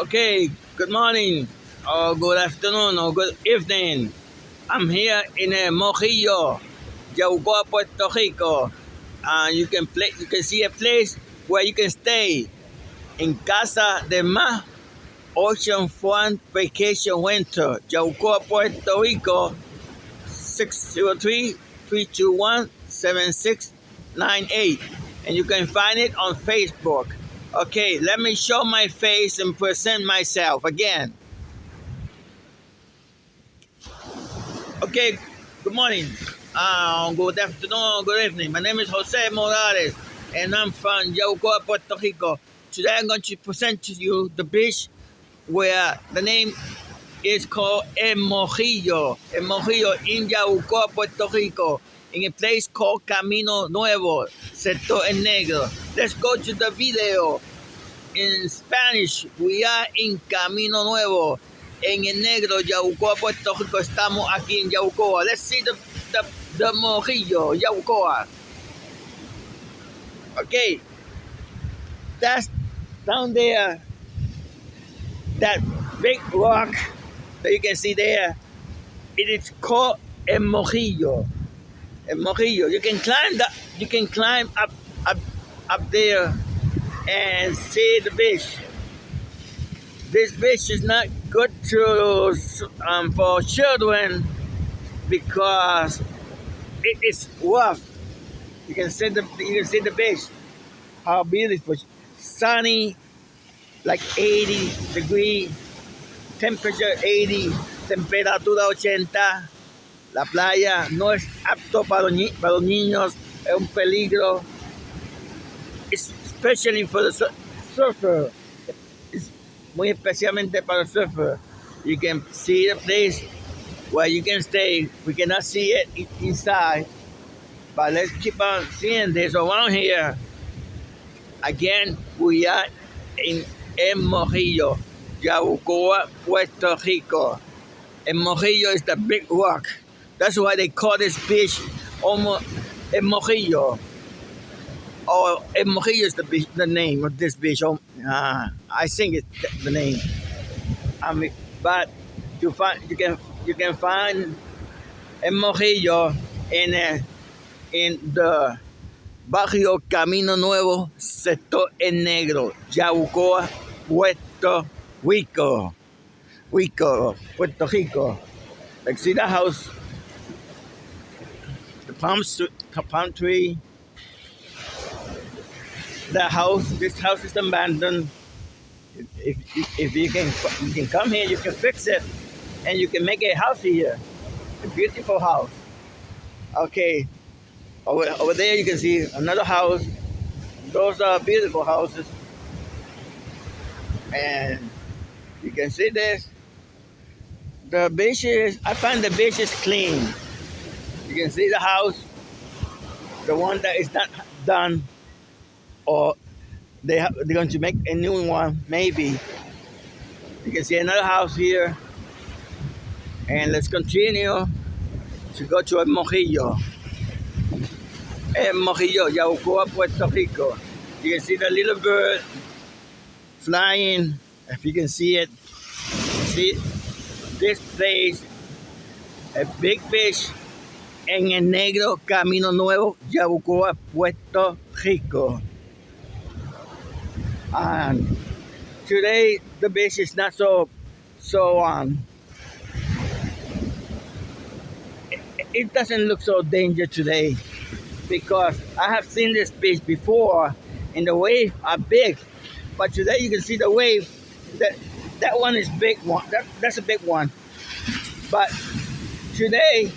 Okay, good morning, or good afternoon, or good evening. I'm here in uh, Mojillo, Yabucoa, Puerto Rico. Uh, you can play, you can see a place where you can stay in Casa de Mar Ocean Front Vacation Winter, Yabucoa, Puerto Rico, 603-321-7698. And you can find it on Facebook. Okay, let me show my face and present myself again. Okay, good morning, uh, good afternoon, good evening. My name is Jose Morales, and I'm from Yabucoa, Puerto Rico. Today I'm going to present to you the beach where the name is called El Mojillo. El Mojillo in Yabucoa, Puerto Rico, in a place called Camino Nuevo, Sector El Negro. Let's go to the video. In Spanish, we are in Camino Nuevo. En el negro, Yaucoa, Puerto Rico. Estamos aquí en Yaucoa. Let's see the, the, the Mojillo, Yaucoa. Okay. That's down there. That big rock that you can see there. It is called El Mojillo. Mojillo. You can climb that. You can climb up, up, up there and see the beach. This beach is not good to um, for children because it is rough. You can see the you can see the beach. How beautiful, sunny, like 80 degree, temperature 80, temperatura 80. La playa no es apto para los, niños, es un peligro. Especially for the surfer. It's muy especialmente para el surfer. You can see the place where you can stay. We cannot see it inside. But let's keep on seeing this around here. Again, we are in El Mojillo, Yaucoa, Puerto Rico. El Mojillo is the big rock. That's why they call this beach almost El Mojillo. Oh, El Mojillo is the the name of this beach. Oh, uh, I think it's the name. I mean, but you find you can you can find El Mojillo in uh, in the barrio Camino Nuevo, sector El Negro, Yabucoa, Puerto Rico, Rico, Puerto Rico. Like see house, palm, palm tree. The house, this house is abandoned. If, if, if you can you can come here, you can fix it, and you can make a house here, a beautiful house. Okay, over, over there you can see another house. Those are beautiful houses. And you can see this. The beach is, I find the beach is clean. You can see the house, the one that is not done, or they have, they're going to make a new one, maybe. You can see another house here. And let's continue to go to El Mojillo. El Mojillo, Yabucoa, Puerto Rico. You can see the little bird flying, if you can see it. See this place, a big fish en el negro Camino Nuevo, Yabucoa, Puerto Rico. And today the beach is not so so um it, it doesn't look so dangerous today because I have seen this beach before and the waves are big but today you can see the wave that that one is big one that, that's a big one but today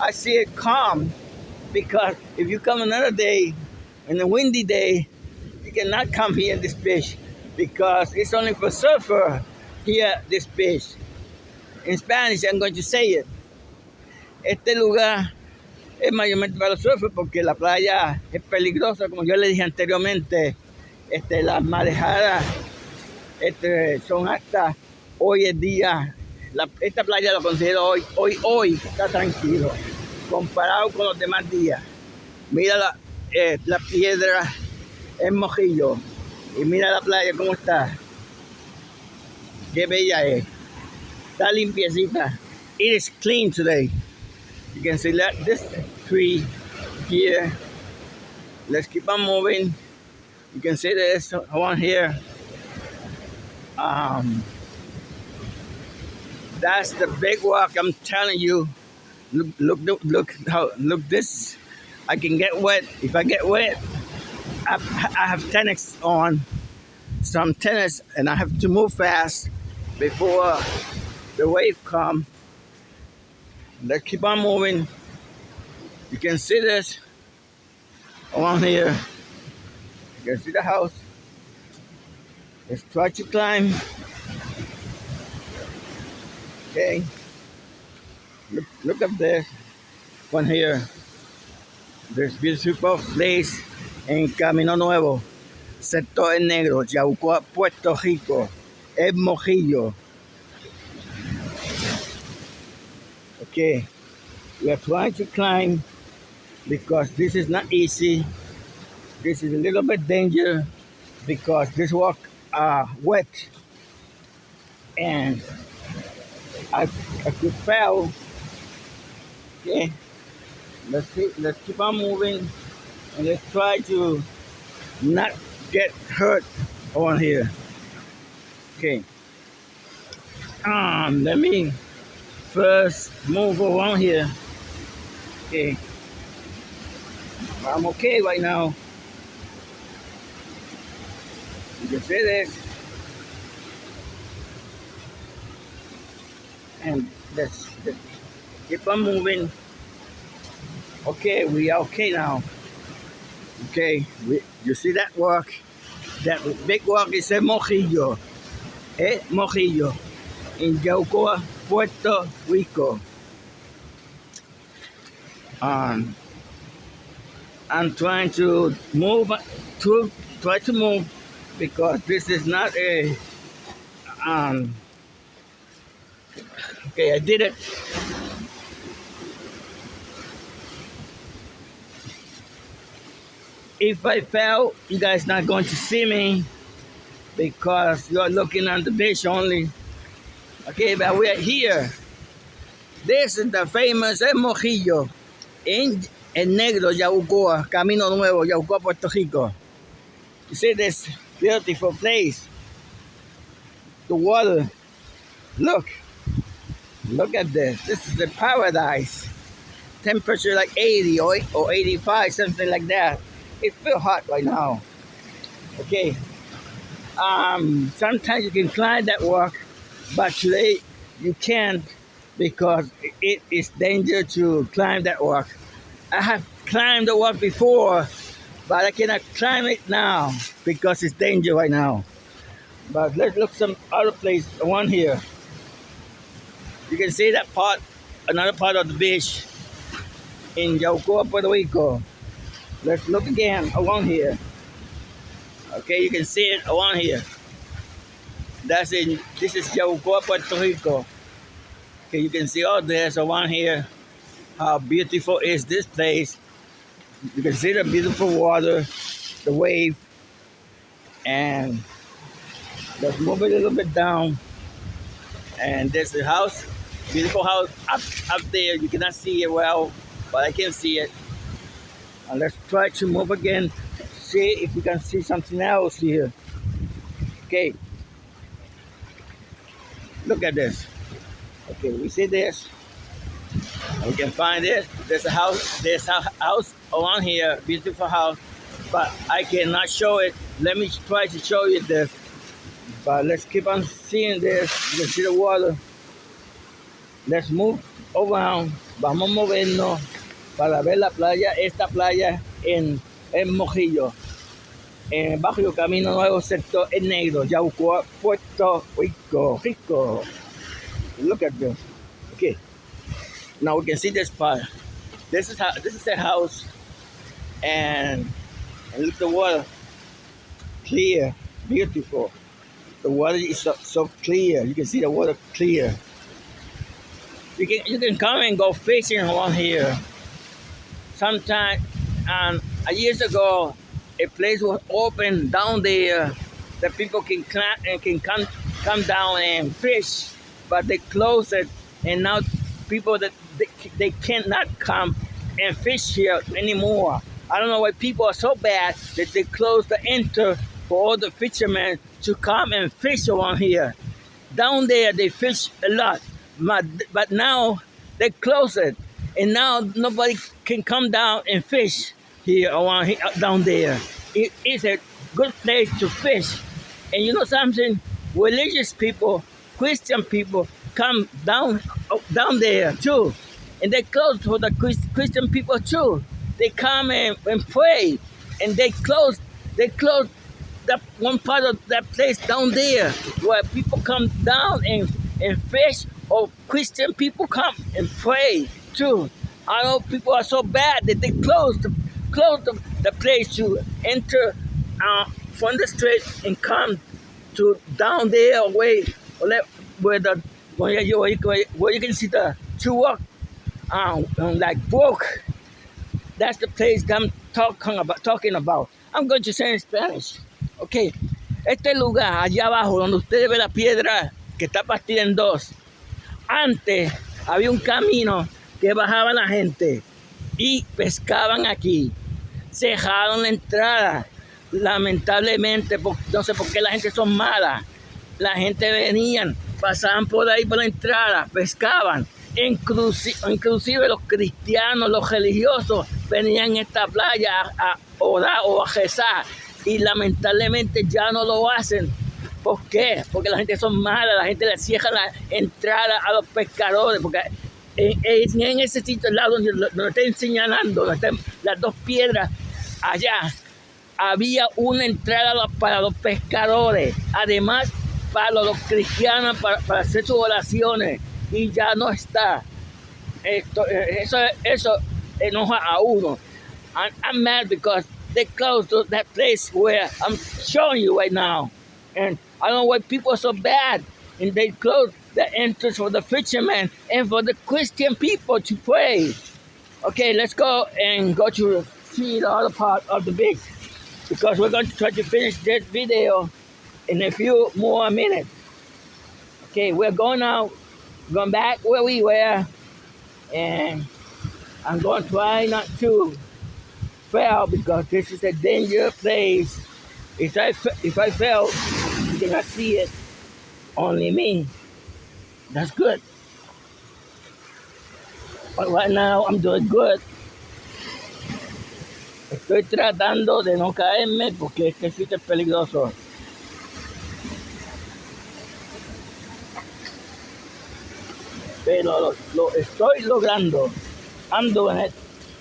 I see it calm because if you come another day in a windy day you cannot come here in this beach because it's only for surfer here this beach in Spanish I'm going to say it. Este lugar es mayormente para los porque la playa es peligrosa como yo le dije anteriormente. Este, las marejadas este, son hasta hoy en día esta playa lo considero hoy hoy hoy está tranquilo comparado con los demás días mira la, eh, la piedra en mojillo y mira la playa cómo está Qué bella es. Está limpiecita. It is clean today. You can see that this tree here. Let's keep on moving. You can see this one here. Um, that's the big walk. I'm telling you. Look, look, look, look how look this. I can get wet. If I get wet, I, I have tennis on, some tennis, and I have to move fast before the wave come. Let's keep on moving. You can see this along here. You can see the house. Let's try to climb. Okay. Look, look up there. One here. There's beautiful place en Camino Nuevo. Sector Negro, Yabucoa, Puerto Rico. El Mojillo. Okay. We are trying to climb because this is not easy. This is a little bit dangerous because this walk are wet and I, fall. Okay, let's let's keep on moving and let's try to not get hurt on here. Okay. Um, let me first move around here. Okay. I'm okay right now. You can see this. And let's, keep on moving. Okay, we are okay now. Okay, we, you see that work? That big work is a mojillo. Eh, mojillo. In Yabucoa, Puerto Rico. Um, I'm trying to move to try to move because this is not a um okay I did it if I fell you guys not going to see me because you're looking on the beach only okay but we're here this is the famous El Mojillo in El Negro, Yabucoa, Camino Nuevo, Yabucoa, Puerto Rico. You see this beautiful place. The water. Look. Look at this. This is the paradise. Temperature like 80 or, or 85, something like that. It's still hot right now. Okay. Um, sometimes you can climb that walk, but today you can't because it is dangerous to climb that walk. I have climbed the walk before, but I cannot climb it now because it's dangerous right now. But let's look some other place, one here. You can see that part, another part of the beach in Yabucoa, Puerto Rico. Let's look again along here. Okay, you can see it along here. That's in, this is Yabucoa, Puerto Rico. Okay, you can see oh, all this around here. How beautiful is this place. You can see the beautiful water, the wave, and let's move a little bit down. And there's the house, beautiful house up, up there. You cannot see it well, but I can see it. And let's try to move again, see if we can see something else here. Okay. Look at this. Okay, we see this. We can find this. There's a house. There's a house along here, beautiful house, but I cannot show it. Let me try to show you this. But let's keep on seeing this. You can see the water. Let's move around. Vamos a para ver la playa, esta playa en, en Mojillo, en el Camino Nuevo, sector El Negro, Yaucoa, Puerto Rico. Rico. Look at this. Okay. Now we can see this part. This is how this is the house and, and look the water. Clear, beautiful. The water is so clear. You can see the water clear. You can you can come and go fishing along here. Sometime um years ago a place was open down there that people can climb and can come come down and fish, but they closed it, and now people that they, they cannot come and fish here anymore. I don't know why people are so bad that they close the enter for all the fishermen to come and fish around here. Down there, they fish a lot, but, but now they close it, and now nobody can come down and fish here around here, down there. It is a good place to fish. And you know something? Religious people, Christian people, come down down there too. And they close for the Christian people too. They come and, and pray. And they close they close that one part of that place down there where people come down and, and fish or Christian people come and pray too. I know people are so bad that they close the close the, the place to enter uh, from the street and come to down there away where the where you, where you, can see the two walk um, like brook. That's the place I'm talking about, talking about. I'm going to say in Spanish. Ok, este lugar allá abajo donde ustedes ven la piedra que está partida en dos, antes había un camino que bajaba la gente y pescaban aquí. Cejaron la entrada, lamentablemente, no sé por qué la gente son malas. La gente venían, pasaban por ahí por la entrada, pescaban. Inclusive, los cristianos, los religiosos, venían a esta playa a, orar o a rezar y lamentablemente ya no lo hacen. ¿Por qué? Porque la gente son mala, la gente le cierra la entrada a los pescadores, porque en, ese sitio al lado donde, donde estoy señalando, las dos piedras, allá había una entrada para los pescadores, además para los cristianos, para, hacer sus oraciones, y ya no está. Esto, eso, eso enoja a uno. I'm mad because they closed that place where I'm showing you right now. I don't know why people are so bad. And they close the entrance for the fishermen and for the Christian people to pray. Okay, let's go and go to see the other part of the beach because we're going to try to finish this video in a few more minutes. Okay, we're going now, going back where we were, and I'm going to try not to fell because this is a dangerous place. If I, if I fell, you cannot see it. Only me. That's good. But right now I'm doing good. Estoy tratando de no caerme porque este sitio es peligroso. Pero lo, lo estoy logrando. I'm doing it.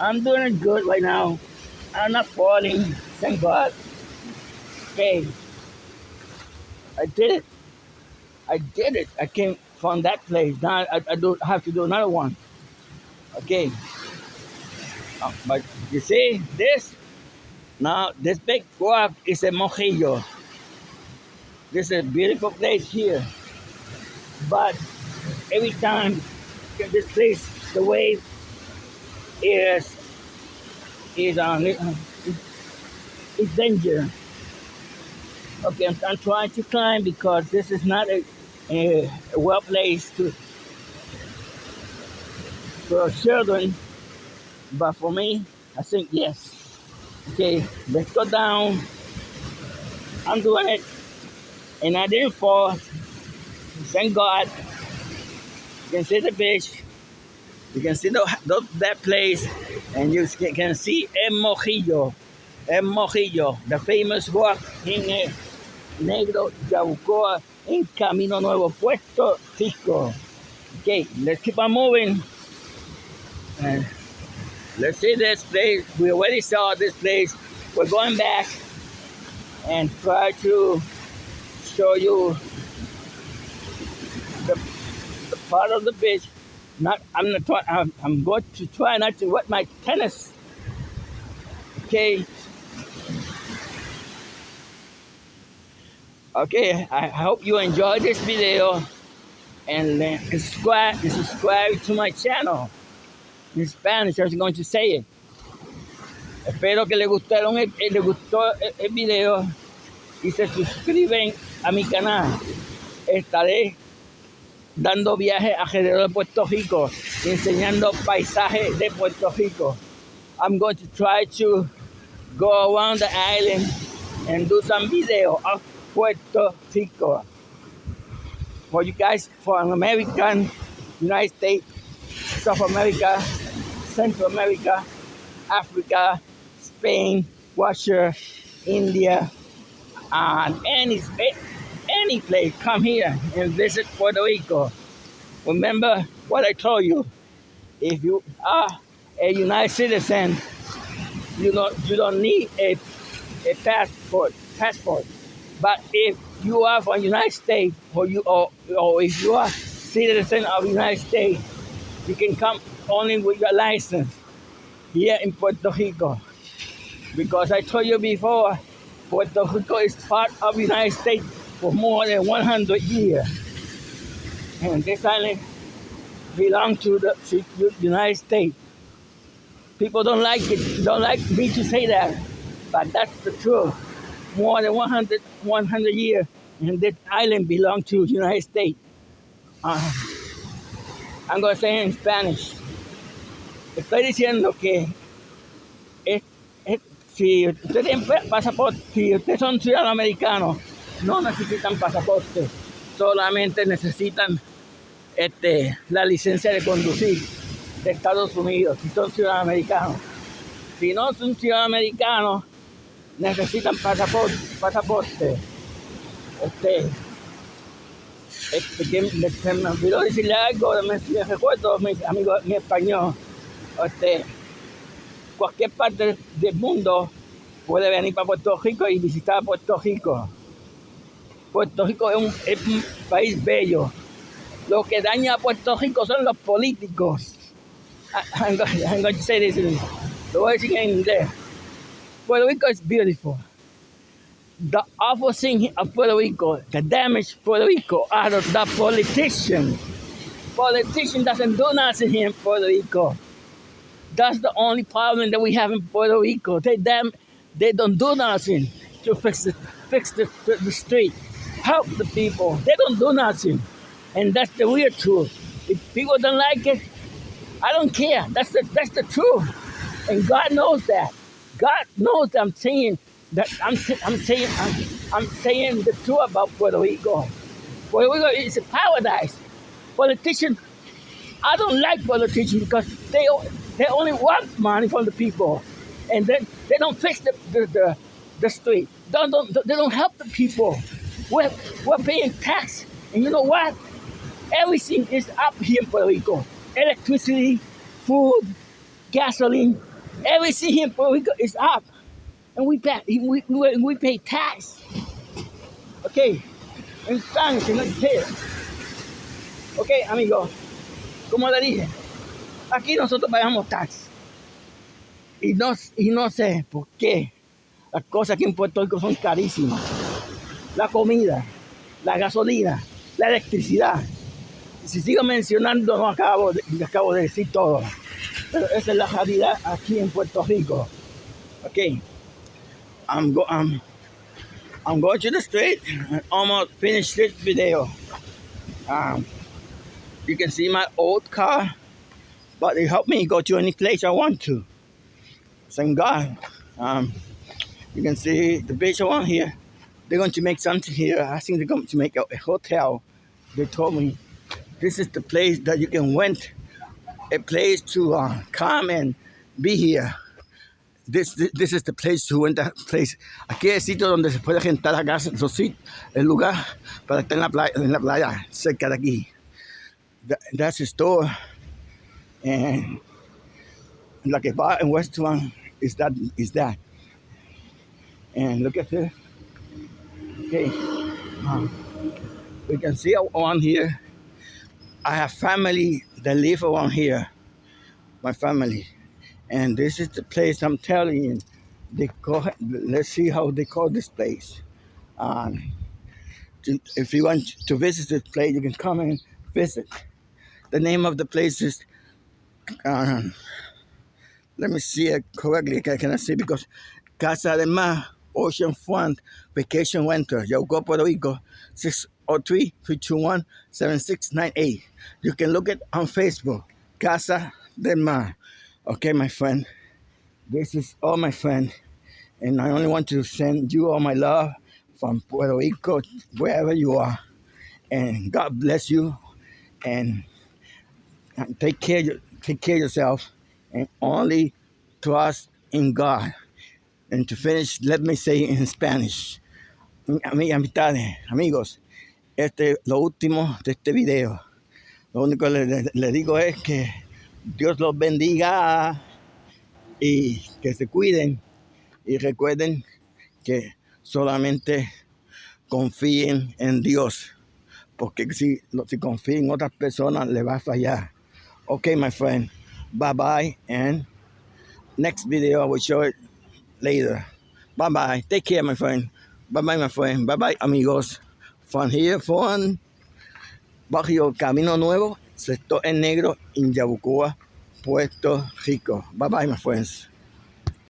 I'm doing it good right now. I'm not falling. Thank God. Okay. I did it. I did it. I came from that place. Now I, I don't have to do another one. Okay. Uh, but you see this? Now this big rock is a mojillo. This is a beautiful place here. But every time this place, the wave is is on it. It's danger. Okay, I'm, I'm, trying to climb because this is not a, a, a well place to for children, but for me, I think yes. Okay, let's go down. I'm doing it, and I didn't fall. Thank God. You can see the beach. You can see the, the, that place and you can see El Mojillo, El Mojillo, the famous rock in uh, Negro Yabucoa in Camino Nuevo, Puerto Rico. Okay, let's keep on moving. And let's see this place. We already saw this place. We're going back and try to show you the, the part of the beach not I'm not I'm, I'm going to try not to wet my tennis. Okay. Okay, I hope you enjoyed this video and uh, subscribe, subscribe to my channel. In Spanish, I was going to say it. Espero que le gustaron el, le gustó el, video y se suscriben a mi canal. estaré dando viajes alrededor de Puerto Rico, enseñando paisajes de Puerto Rico. I'm going to try to go around the island and do some video Puerto Rico. For you guys, for an American, United States, South America, Central America, Africa, Spain, Russia, India, and any any place, come here and visit Puerto Rico. Remember what I told you. If you are a United citizen, you don't you don't need a a passport passport. But if you are from United States or you or, or if you are citizen of United States, you can come only with your license here in Puerto Rico. Because I told you before, Puerto Rico is part of United States for more than 100 years. And this island belongs to the to the United States. People don't like it, don't like me to say that, but that's the truth. More than 100, 100 years, and this island belongs to the United States. Uh, I'm going to say in Spanish. Estoy diciendo que es, es- si usted tiene pasaporte, si ustedes son ciudadanos americanos, no necesitan pasaporte, solamente necesitan este, la licencia de conducir de Estados Unidos, si son ciudadanos americanos. Si no son ciudadanos americanos, necesitan pasaporte. pasaporte. Este, este, que se me olvidó decirle algo, me, me recuerdo, mi amigo, mi español. Este, cualquier parte del mundo puede venir para Puerto Rico y visitar Puerto Rico. Puerto Rico es un, es un país bello. Lo que daña a Puerto Rico son los políticos. I- I'm going, I'm going to say this lo voy a decir en inglés. Puerto Rico is beautiful. The awful thing of Puerto Rico, the damage Puerto Rico are the, the politicians. Politician doesn't do nothing here in Puerto Rico. That's the only problem that we have in Puerto Rico. They damn, they don't do nothing to fix the fix the, the street, help the people. They don't do nothing, and that's the weird truth. If people don't like it, I don't care. That's the that's the truth, and God knows that. God knows I'm saying that I'm I'm saying I'm, I'm saying the truth about Puerto Rico. Puerto Rico is a paradise. Politicians I don't like politicians because they they only want money from the people, and then they don't fix the the, the, the street. Don't, don't they don't help the people. We're we're paying tax, and you know what? Everything is up here in Puerto Rico. Electricity, food, gasoline, everything in Puerto Rico is up, and we pay we, we, we pay tax. Okay, in Spanish, no here. Okay, amigo. Como le dije, aquí nosotros pagamos tax. Y no, y no sé por qué las cosas aquí en Puerto Rico son carísimas. La comida, la gasolina, la electricidad. Si sigo mencionando, no acabo acabo de decir todo. Pero esa es la realidad aquí en Puerto Rico. Ok. I'm, go, I'm, I'm going to the street almost finished this video. Um, you can see my old car, but it helped me go to any place I want to. Thank God. Um, you can see the beach around here. They're going to make something here. I think they're going to make a, a hotel. They told me this is the place that you can rent a place to uh, come and be here. This, this, this is the place to a place. Aquí es sitio donde se puede los sit- el lugar para estar en la playa, en la playa cerca de aquí. That, that's the store. And like a bar and restaurant is that is that. And look at this. Okay. Um, we can see around here. I have family that live around here. My family. And this is the place I'm telling you. They call let's see how they call this place. Um, to- if you want to visit this place, you can come and visit. The name of the place is um, let me see it correctly. I cannot see because Casa de Mar Ocean Front Vacation Winter, Yauco, Puerto Rico, 603-321-7698. You can look it on Facebook, Casa del Mar. Okay, my friend. This is all my friend. And I only want to send you all my love from Puerto Rico, wherever you are. And God bless you. And take care, take care of yourself. And only trust in God. And to finish, let me say in Spanish. Amigos, este lo último de este video. Lo único que le, digo es que Dios los bendiga y que se cuiden y recuerden que solamente confíen en Dios, porque si, si confían en otras personas le va a fallar. Okay, my friend, bye bye, and next video I will show it later. Bye bye, take care, my friend. Bye bye, my friend. Bye bye, amigos. From here, from Barrio Camino Nuevo, sector en negro, en Yabucoa, Puerto Rico. Bye bye, my friends.